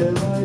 No.